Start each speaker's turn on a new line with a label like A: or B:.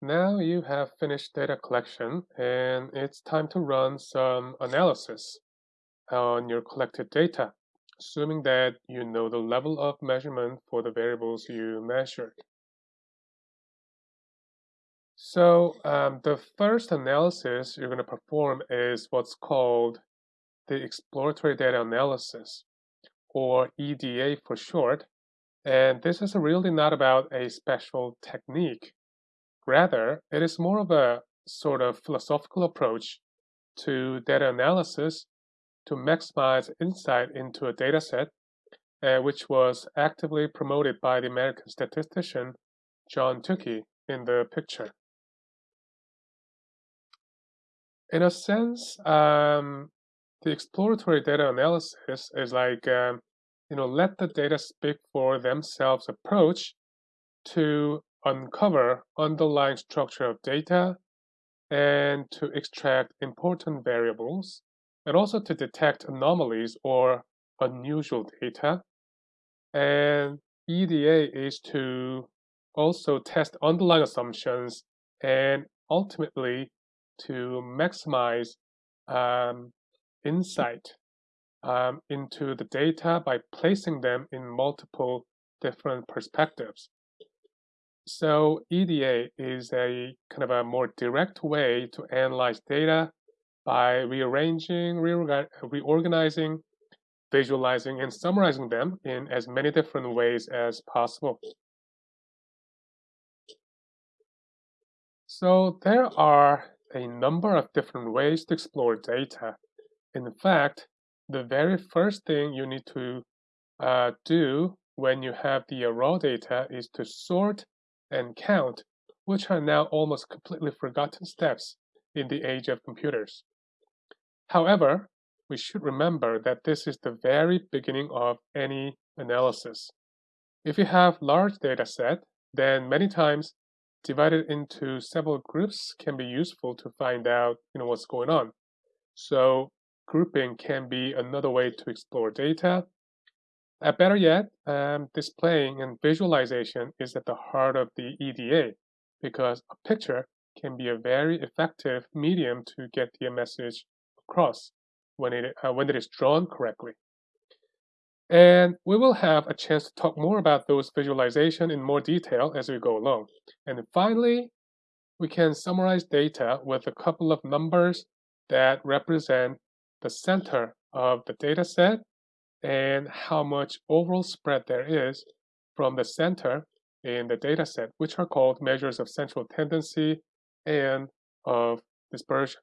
A: Now you have finished data collection and it's time to run some analysis on your collected data, assuming that you know the level of measurement for the variables you measured. So um, the first analysis you're going to perform is what's called the exploratory data analysis, or EDA for short. And this is really not about a special technique. Rather, it is more of a sort of philosophical approach to data analysis to maximize insight into a dataset, uh, which was actively promoted by the American statistician John Tukey in the picture. In a sense, um, the exploratory data analysis is like, um, you know, let the data speak for themselves approach to uncover underlying structure of data and to extract important variables and also to detect anomalies or unusual data. And EDA is to also test underlying assumptions and ultimately to maximize um, insight um, into the data by placing them in multiple different perspectives. So EDA is a kind of a more direct way to analyze data by rearranging, reorganizing, visualizing, and summarizing them in as many different ways as possible. So there are a number of different ways to explore data. In fact, the very first thing you need to uh, do when you have the raw data is to sort and count, which are now almost completely forgotten steps in the age of computers. However, we should remember that this is the very beginning of any analysis. If you have large data set, then many times divided into several groups can be useful to find out you know what's going on. So grouping can be another way to explore data uh, better yet, um, displaying and visualization is at the heart of the EDA because a picture can be a very effective medium to get the message across when it, uh, when it is drawn correctly. And we will have a chance to talk more about those visualization in more detail as we go along. And finally, we can summarize data with a couple of numbers that represent the center of the data set and how much overall spread there is from the center in the dataset, which are called measures of central tendency and of dispersion.